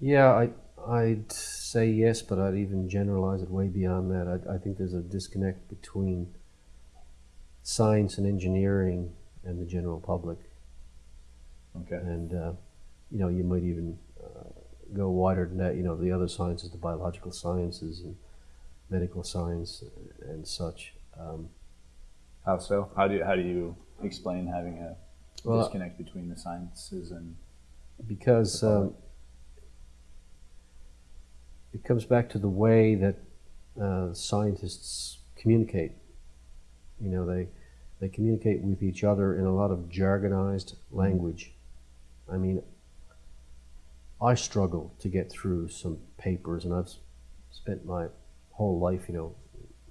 Yeah, I, I'd say yes, but I'd even generalize it way beyond that. I, I think there's a disconnect between science and engineering and the general public. Okay. And, uh, you know, you might even uh, go wider than that. You know, the other sciences, the biological sciences and medical science and such. Um, How so? How do you, how do you explain having a Well, disconnect between the sciences and because um, comes back to the way that uh, scientists communicate. You know, they they communicate with each other in a lot of jargonized language. I mean, I struggle to get through some papers, and I've spent my whole life, you know,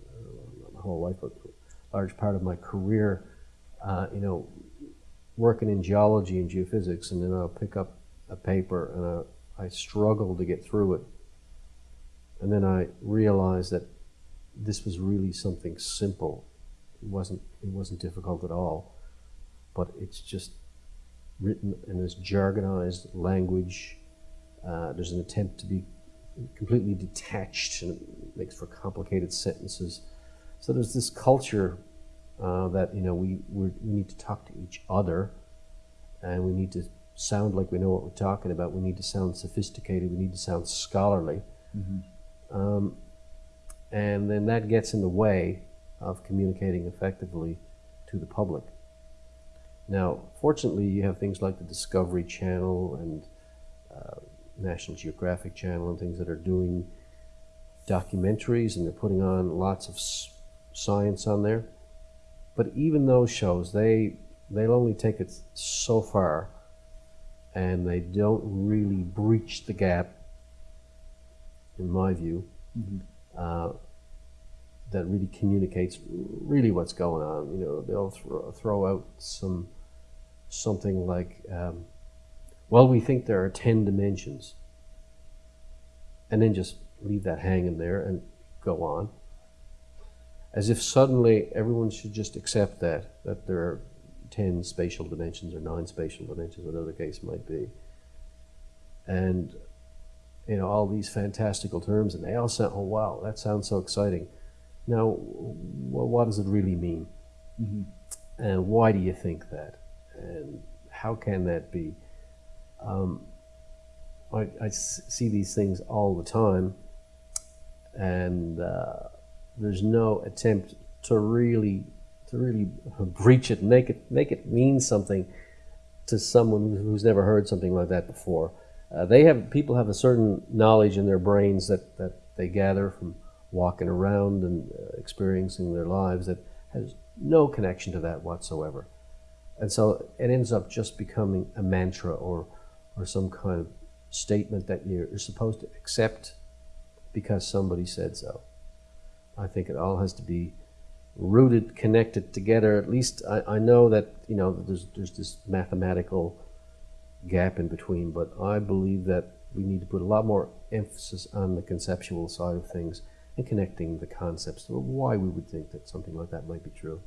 uh, my whole life, but a large part of my career, uh, you know, working in geology and geophysics, and then I'll pick up a paper and I, I struggle to get through it. And then I realized that this was really something simple. It wasn't it wasn't difficult at all, but it's just written in this jargonized language. Uh, there's an attempt to be completely detached, and it makes for complicated sentences. So there's this culture uh, that you know we we need to talk to each other, and we need to sound like we know what we're talking about. We need to sound sophisticated. We need to sound scholarly, um, and then that gets in the way of communicating effectively to the public. Now, fortunately, you have things like the Discovery Channel and uh, National Geographic Channel and things that are doing documentaries and they're putting on lots of science on there. But even those shows, they they'll only take it so far, and they don't really breach the gap, in my view, uh, that really communicates really what's going on. You know, they'll throw, throw out some something like, um, "Well, we think there are ten dimensions," and then just leave that hanging there and go on. As if suddenly everyone should just accept that that there are 10 spatial dimensions or 9 spatial dimensions whatever the case might be. And you know all these fantastical terms and they all sound oh wow that sounds so exciting. Now what does it really mean? And why do you think that? And how can that be? Um, I, I see these things all the time and uh, there's no attempt to really to really breach it, make it make it mean something to someone who's never heard something like that before. Uh, they have people have a certain knowledge in their brains that, that they gather from walking around and uh, experiencing their lives that has no connection to that whatsoever. And so it ends up just becoming a mantra or, or some kind of statement that you're supposed to accept because somebody said so. I think it all has to be rooted, connected together. At least I, I know that you know there's there's this mathematical gap in between, but I believe that we need to put a lot more emphasis on the conceptual side of things and connecting the concepts of why we would think that something like that might be true.